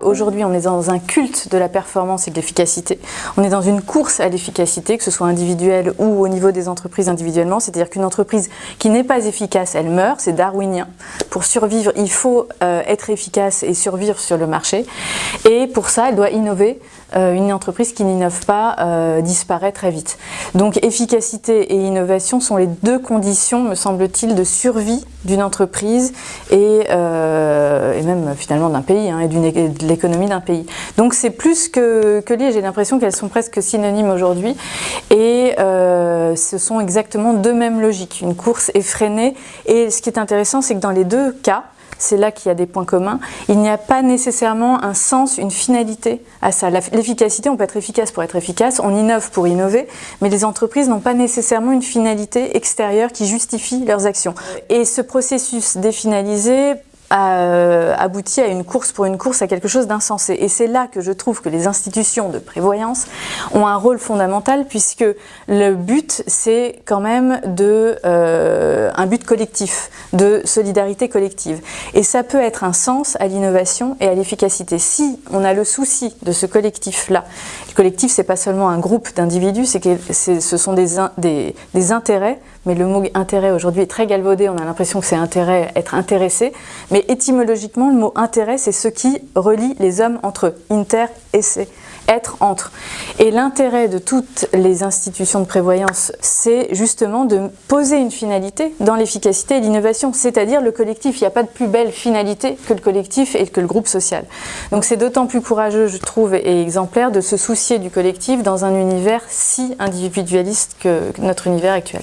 Aujourd'hui, on est dans un culte de la performance et de l'efficacité. On est dans une course à l'efficacité, que ce soit individuelle ou au niveau des entreprises individuellement. C'est-à-dire qu'une entreprise qui n'est pas efficace, elle meurt. C'est darwinien. Pour survivre, il faut euh, être efficace et survivre sur le marché. Et pour ça, elle doit innover. Euh, une entreprise qui n'innove pas euh, disparaît très vite. Donc efficacité et innovation sont les deux conditions, me semble-t-il, de survie d'une entreprise et, et, même finalement d'un pays hein, et de l'économie d'un pays. Donc c'est plus que, que lié, j'ai l'impression qu'elles sont presque synonymes aujourd'hui euh, ce sont exactement deux mêmes logiques, une course effrénée et ce qui est intéressant c'est que dans les deux cas, c'est là qu'il y a des points communs. Il n'y a pas nécessairement un sens, une finalité à ça. L'efficacité, on peut être efficace pour être efficace, on innove pour innover, mais les entreprises n'ont pas nécessairement une finalité extérieure qui justifie leurs actions. Et ce processus définalisé euh, aboutit à une course pour une course, à quelque chose d'insensé. Et c'est là que je trouve que les institutions de prévoyance ont un rôle fondamental puisque le but, c'est quand même de, euh, un but collectif, de solidarité collective. Et ça peut être un sens à l'innovation et à l'efficacité. Si on a le souci de ce collectif-là, le collectif, c'est pas seulement un groupe d'individus, c'est que ce sont des, des, des intérêts mais le mot intérêt aujourd'hui est très galvaudé, on a l'impression que c'est intérêt, être intéressé, mais étymologiquement le mot intérêt c'est ce qui relie les hommes entre eux, inter et c'est être entre. Et l'intérêt de toutes les institutions de prévoyance, c'est justement de poser une finalité dans l'efficacité et l'innovation, c'est-à-dire le collectif. Il n'y a pas de plus belle finalité que le collectif et que le groupe social. Donc c'est d'autant plus courageux, je trouve, et exemplaire de se soucier du collectif dans un univers si individualiste que notre univers actuel.